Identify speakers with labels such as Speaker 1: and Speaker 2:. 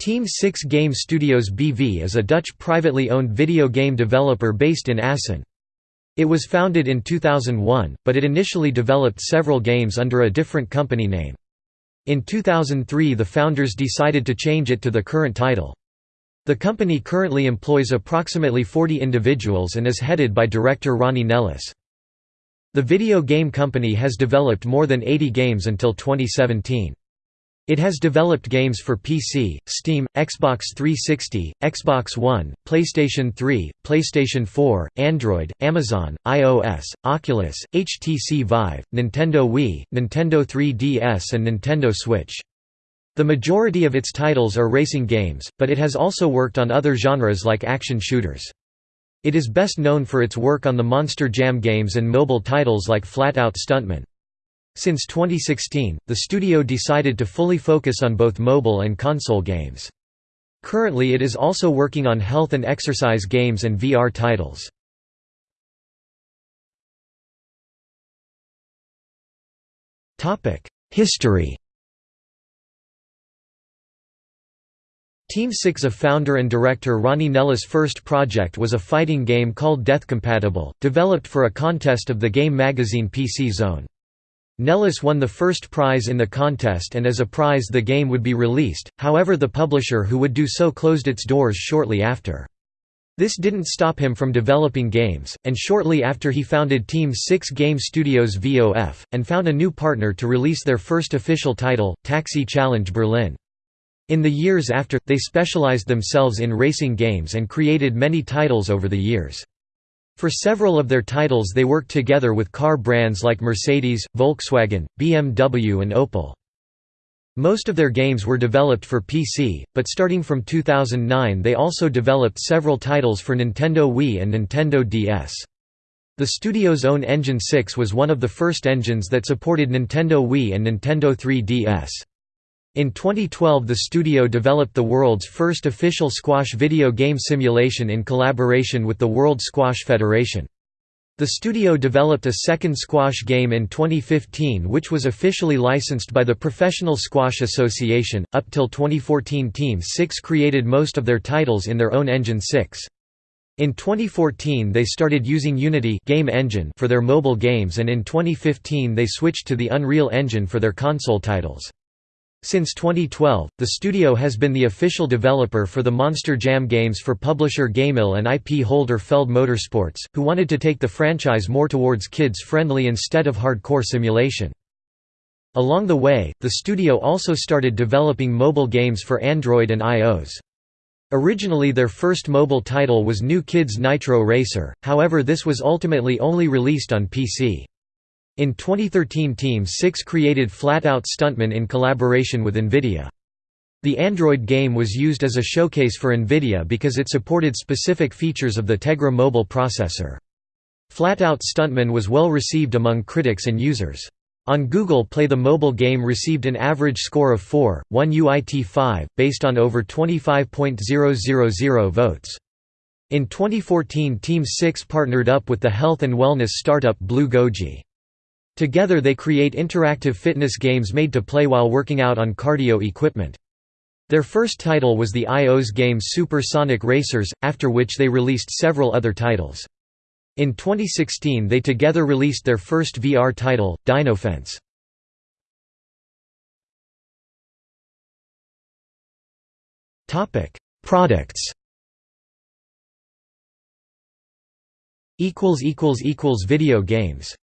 Speaker 1: Team 6 Game Studios BV is a Dutch privately owned video game developer based in Assen. It was founded in 2001, but it initially developed several games under a different company name. In 2003 the founders decided to change it to the current title. The company currently employs approximately 40 individuals and is headed by director Ronnie Nellis. The video game company has developed more than 80 games until 2017. It has developed games for PC, Steam, Xbox 360, Xbox One, PlayStation 3, PlayStation 4, Android, Amazon, iOS, Oculus, HTC Vive, Nintendo Wii, Nintendo 3DS and Nintendo Switch. The majority of its titles are racing games, but it has also worked on other genres like action shooters. It is best known for its work on the Monster Jam games and mobile titles like Flat Out Stuntman. Since 2016, the studio decided to fully focus on both mobile and console games. Currently it is also working on health and exercise games and VR titles. History Team 6 of founder and director Ronnie Nellis' first project was a fighting game called Death Compatible, developed for a contest of the game magazine PC Zone. Nellis won the first prize in the contest and as a prize the game would be released, however the publisher who would do so closed its doors shortly after. This didn't stop him from developing games, and shortly after he founded Team 6 Game Studios VOF, and found a new partner to release their first official title, Taxi Challenge Berlin. In the years after, they specialized themselves in racing games and created many titles over the years. For several of their titles they worked together with car brands like Mercedes, Volkswagen, BMW and Opel. Most of their games were developed for PC, but starting from 2009 they also developed several titles for Nintendo Wii and Nintendo DS. The studio's own Engine 6 was one of the first engines that supported Nintendo Wii and Nintendo 3DS. In 2012 the studio developed the world's first official squash video game simulation in collaboration with the World Squash Federation. The studio developed a second squash game in 2015 which was officially licensed by the Professional Squash Association. Up till 2014 Team 6 created most of their titles in their own Engine 6. In 2014 they started using Unity game engine for their mobile games and in 2015 they switched to the Unreal Engine for their console titles. Since 2012, the studio has been the official developer for the Monster Jam games for publisher GameMill and IP holder Feld Motorsports, who wanted to take the franchise more towards kids-friendly instead of hardcore simulation. Along the way, the studio also started developing mobile games for Android and iOS. Originally their first mobile title was New Kids Nitro Racer, however this was ultimately only released on PC. In 2013 Team 6 created Flatout Stuntman in collaboration with NVIDIA. The Android game was used as a showcase for NVIDIA because it supported specific features of the Tegra mobile processor. Flatout Stuntman was well received among critics and users. On Google Play the mobile game received an average score of 4, 1 UIT 5, based on over 25.000 votes. In 2014 Team 6 partnered up with the health and wellness startup Blue Goji. Together they create interactive fitness games made to play while working out on cardio equipment. Their first title was the iOS game Super Sonic Racers, after which they released several other titles. In 2016 they together released their first VR title, Dinofence. Products Video games